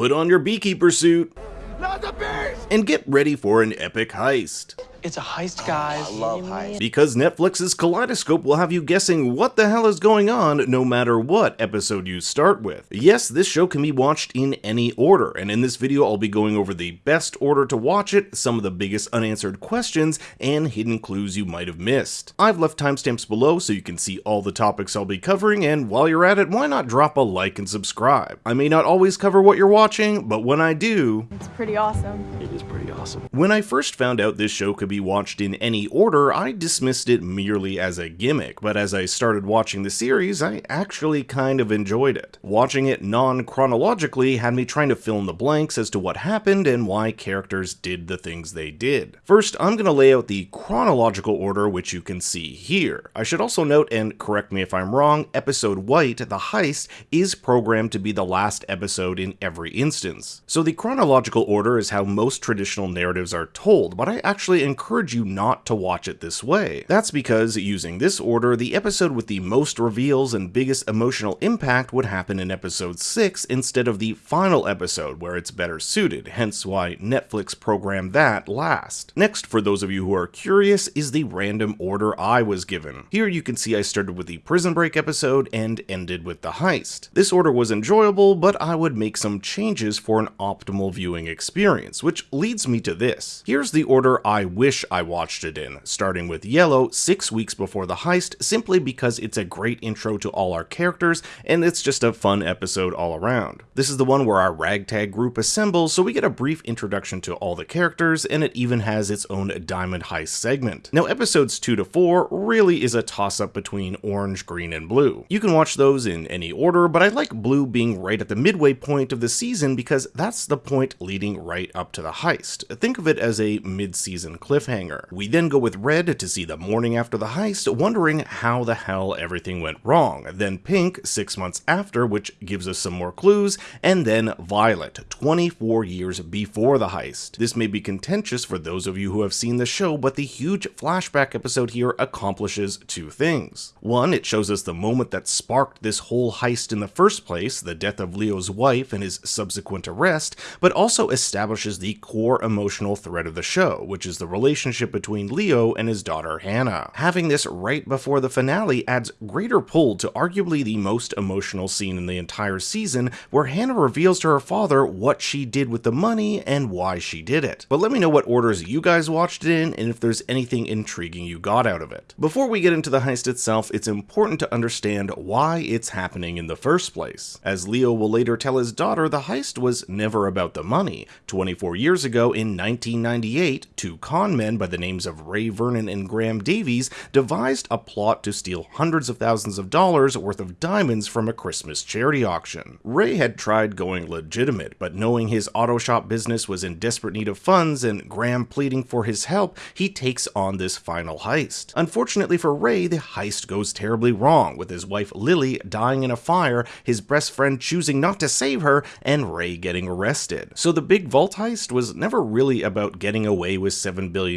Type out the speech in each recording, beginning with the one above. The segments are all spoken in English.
Put on your beekeeper suit Not the beast! and get ready for an epic heist. It's a heist, oh, guys. I love heists. Because Netflix's Kaleidoscope will have you guessing what the hell is going on no matter what episode you start with. Yes, this show can be watched in any order, and in this video I'll be going over the best order to watch it, some of the biggest unanswered questions, and hidden clues you might have missed. I've left timestamps below so you can see all the topics I'll be covering, and while you're at it, why not drop a like and subscribe? I may not always cover what you're watching, but when I do, It's pretty awesome. It is pretty awesome. when I first found out this show could be watched in any order, I dismissed it merely as a gimmick, but as I started watching the series, I actually kind of enjoyed it. Watching it non chronologically had me trying to fill in the blanks as to what happened and why characters did the things they did. First, I'm going to lay out the chronological order, which you can see here. I should also note, and correct me if I'm wrong, episode White, the heist, is programmed to be the last episode in every instance. So the chronological order is how most traditional narratives are told, but I actually you not to watch it this way. That's because, using this order, the episode with the most reveals and biggest emotional impact would happen in episode 6 instead of the final episode where it's better suited, hence why Netflix programmed that last. Next, for those of you who are curious, is the random order I was given. Here you can see I started with the Prison Break episode and ended with the heist. This order was enjoyable, but I would make some changes for an optimal viewing experience, which leads me to this. Here's the order I wish I watched it in, starting with Yellow six weeks before the heist, simply because it's a great intro to all our characters and it's just a fun episode all around. This is the one where our ragtag group assembles, so we get a brief introduction to all the characters, and it even has its own Diamond Heist segment. Now, episodes 2 to 4 really is a toss up between orange, green, and blue. You can watch those in any order, but I like blue being right at the midway point of the season because that's the point leading right up to the heist. Think of it as a mid season cliffhanger. We then go with red to see the morning after the heist, wondering how the hell everything went wrong. Then pink, six months after, which gives us some more clues, and then violet, 24 years before the heist. This may be contentious for those of you who have seen the show, but the huge flashback episode here accomplishes two things. One, it shows us the moment that sparked this whole heist in the first place, the death of Leo's wife and his subsequent arrest, but also establishes the core emotional thread of the show, which is the relationship between Leo and his daughter Hannah. Having this right before the finale adds greater pull to arguably the most emotional scene in the entire season, where Hannah reveals to her father what she did with the money and why she did it. But let me know what orders you guys watched it in and if there's anything intriguing you got out of it. Before we get into the heist itself, it's important to understand why it's happening in the first place. As Leo will later tell his daughter, the heist was never about the money. 24 years ago, in 1998, two con men by the names of Ray Vernon and Graham Davies devised a plot to steal hundreds of thousands of dollars worth of diamonds from a Christmas charity auction. Ray had tried going legitimate, but knowing his auto shop business was in desperate need of funds and Graham pleading for his help, he takes on this final heist. Unfortunately for Ray, the heist goes terribly wrong, with his wife Lily dying in a fire, his best friend choosing not to save her, and Ray getting arrested. So the big vault heist was never really about getting away with $7 billion.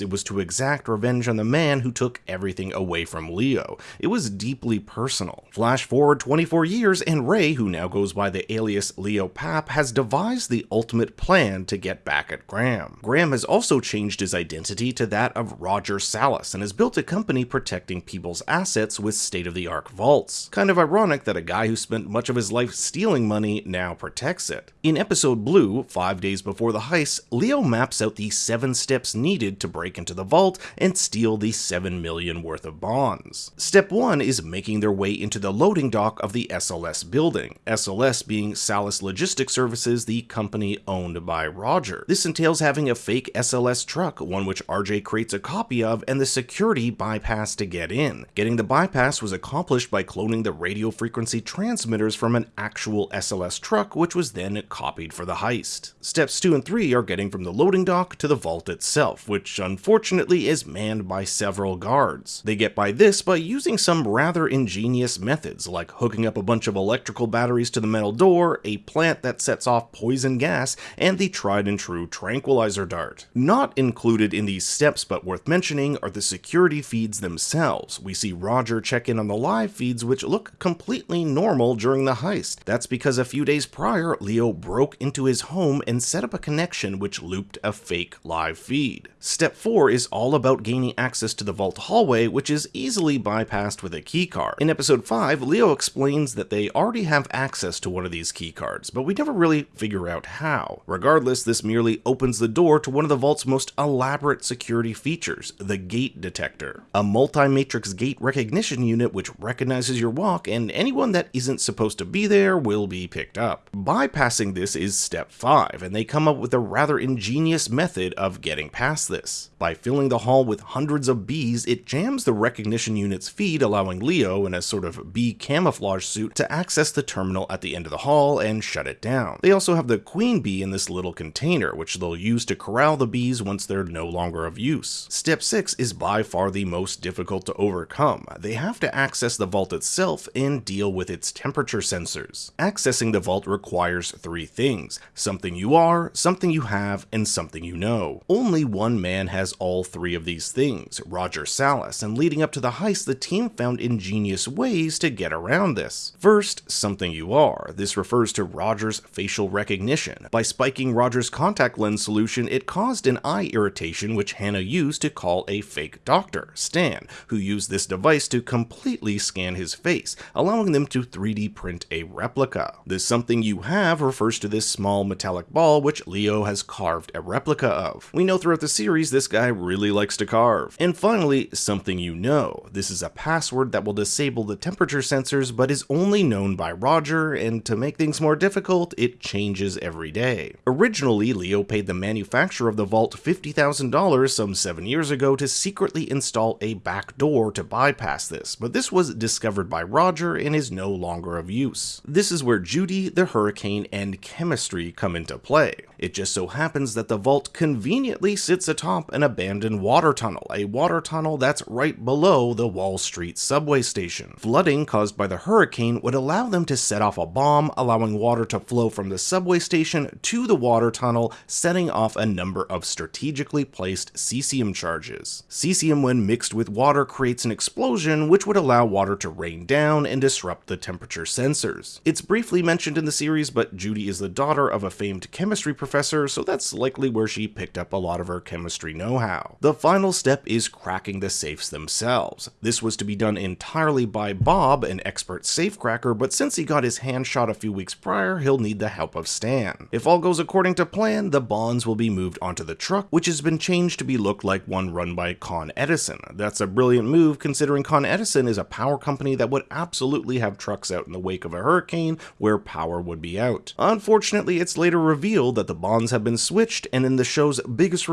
It was to exact revenge on the man who took everything away from Leo. It was deeply personal. Flash forward 24 years, and Ray, who now goes by the alias Leo Pap, has devised the ultimate plan to get back at Graham. Graham has also changed his identity to that of Roger Salas and has built a company protecting people's assets with state of the art vaults. Kind of ironic that a guy who spent much of his life stealing money now protects it. In episode Blue, five days before the heist, Leo maps out the seven steps needed to break into the vault and steal the 7 million worth of bonds. Step 1 is making their way into the loading dock of the SLS building, SLS being Salas Logistics Services, the company owned by Roger. This entails having a fake SLS truck, one which RJ creates a copy of, and the security bypass to get in. Getting the bypass was accomplished by cloning the radio frequency transmitters from an actual SLS truck, which was then copied for the heist. Steps 2 and 3 are getting from the loading dock to the vault itself, which unfortunately is manned by several guards. They get by this by using some rather ingenious methods, like hooking up a bunch of electrical batteries to the metal door, a plant that sets off poison gas, and the tried and true tranquilizer dart. Not included in these steps but worth mentioning are the security feeds themselves. We see Roger check in on the live feeds which look completely normal during the heist. That's because a few days prior, Leo broke into his home and set up a connection which looped a fake live feed. Step 4 is all about gaining access to the vault hallway, which is easily bypassed with a keycard. In episode 5, Leo explains that they already have access to one of these keycards, but we never really figure out how. Regardless, this merely opens the door to one of the vault's most elaborate security features, the gait detector. A multi-matrix gait recognition unit which recognizes your walk and anyone that isn't supposed to be there will be picked up. Bypassing this is step 5, and they come up with a rather ingenious method of getting past this. By filling the hall with hundreds of bees, it jams the recognition unit's feed, allowing Leo, in a sort of bee camouflage suit, to access the terminal at the end of the hall and shut it down. They also have the queen bee in this little container, which they'll use to corral the bees once they're no longer of use. Step 6 is by far the most difficult to overcome. They have to access the vault itself and deal with its temperature sensors. Accessing the vault requires three things something you are, something you have, and something you know. Only one man has all three of these things, Roger Salas, and leading up to the heist, the team found ingenious ways to get around this. First, something you are. This refers to Roger's facial recognition. By spiking Roger's contact lens solution, it caused an eye irritation which Hannah used to call a fake doctor, Stan, who used this device to completely scan his face, allowing them to 3D print a replica. This something you have refers to this small metallic ball which Leo has carved a replica of. We know throughout the series this guy really likes to carve. And finally, something you know. This is a password that will disable the temperature sensors but is only known by Roger, and to make things more difficult, it changes every day. Originally, Leo paid the manufacturer of the vault $50,000 some 7 years ago to secretly install a back door to bypass this, but this was discovered by Roger and is no longer of use. This is where Judy, the Hurricane, and chemistry come into play. It just so happens that the vault conveniently sits atop an abandoned water tunnel, a water tunnel that's right below the Wall Street subway station. Flooding caused by the hurricane would allow them to set off a bomb, allowing water to flow from the subway station to the water tunnel, setting off a number of strategically placed cesium charges. Cesium, when mixed with water, creates an explosion which would allow water to rain down and disrupt the temperature sensors. It's briefly mentioned in the series, but Judy is the daughter of a famed chemistry professor, so that's likely where she picked up a lot of her chemistry know-how. The final step is cracking the safes themselves. This was to be done entirely by Bob, an expert safecracker, but since he got his hand shot a few weeks prior, he'll need the help of Stan. If all goes according to plan, the bonds will be moved onto the truck, which has been changed to be look like one run by Con Edison. That's a brilliant move considering Con Edison is a power company that would absolutely have trucks out in the wake of a hurricane where power would be out. Unfortunately, it's later revealed that the bonds have been switched, and in the show's biggest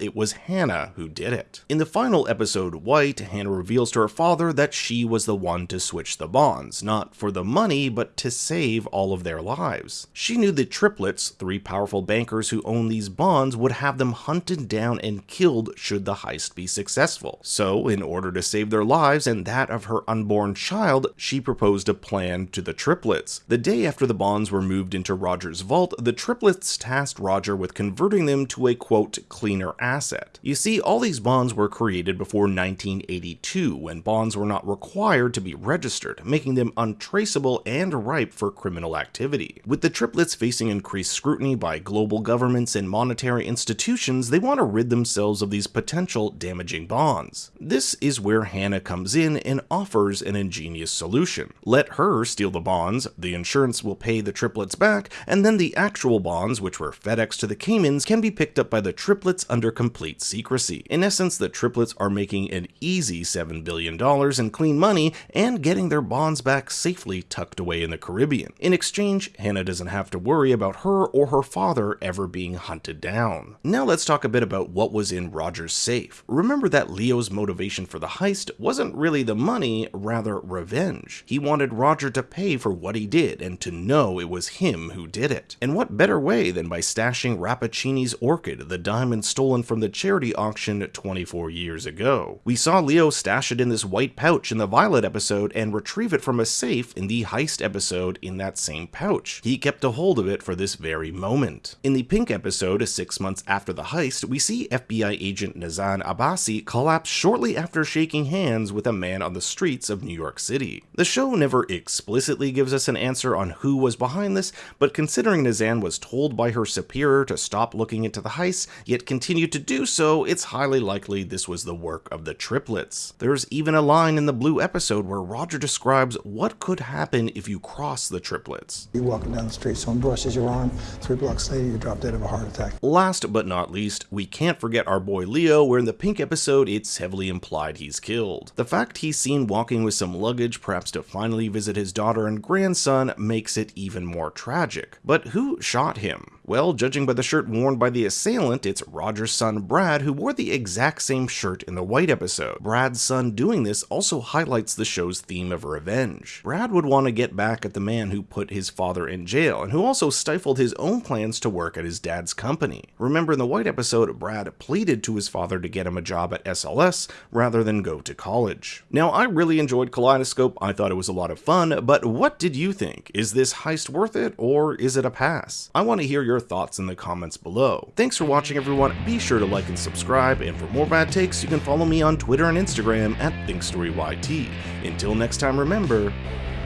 it was Hannah who did it. In the final episode, White, Hannah reveals to her father that she was the one to switch the bonds, not for the money, but to save all of their lives. She knew the triplets, three powerful bankers who own these bonds, would have them hunted down and killed should the heist be successful. So, in order to save their lives and that of her unborn child, she proposed a plan to the triplets. The day after the bonds were moved into Roger's vault, the triplets tasked Roger with converting them to a quote, cleaner asset. You see, all these bonds were created before 1982, when bonds were not required to be registered, making them untraceable and ripe for criminal activity. With the triplets facing increased scrutiny by global governments and monetary institutions, they want to rid themselves of these potential damaging bonds. This is where Hannah comes in and offers an ingenious solution. Let her steal the bonds, the insurance will pay the triplets back, and then the actual bonds, which were FedEx to the Caymans, can be picked up by the triplets under complete secrecy. In essence, the triplets are making an easy $7 billion in clean money and getting their bonds back safely tucked away in the Caribbean. In exchange, Hannah doesn't have to worry about her or her father ever being hunted down. Now let's talk a bit about what was in Roger's safe. Remember that Leo's motivation for the heist wasn't really the money, rather revenge. He wanted Roger to pay for what he did and to know it was him who did it. And what better way than by by stashing Rappaccini's orchid, the diamond stolen from the charity auction 24 years ago. We saw Leo stash it in this white pouch in the Violet episode and retrieve it from a safe in the Heist episode in that same pouch. He kept a hold of it for this very moment. In the Pink episode, six months after the heist, we see FBI agent Nazan Abbasi collapse shortly after shaking hands with a man on the streets of New York City. The show never explicitly gives us an answer on who was behind this, but considering Nazan was told by her superior to stop looking into the heist, yet continued to do so, it's highly likely this was the work of the triplets. There's even a line in the Blue episode where Roger describes what could happen if you cross the triplets. You're walking down the street, someone brushes your arm, three blocks later, you drop dead of a heart attack. Last but not least, we can't forget our boy Leo, where in the Pink episode, it's heavily implied he's killed. The fact he's seen walking with some luggage, perhaps to finally visit his daughter and grandson, makes it even more tragic. But who shot him? Well, judging by the shirt worn by the assailant, it's Roger's son Brad who wore the exact same shirt in the White episode. Brad's son doing this also highlights the show's theme of revenge. Brad would want to get back at the man who put his father in jail and who also stifled his own plans to work at his dad's company. Remember in the White episode, Brad pleaded to his father to get him a job at SLS rather than go to college. Now, I really enjoyed Kaleidoscope, I thought it was a lot of fun, but what did you think? Is this heist worth it or is it a pass? I want to hear your thoughts in the comments below. Thanks for watching everyone, be sure to like and subscribe, and for more bad takes, you can follow me on Twitter and Instagram at ThinkStoryYT. Until next time, remember...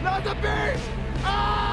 Not the beast! Ah!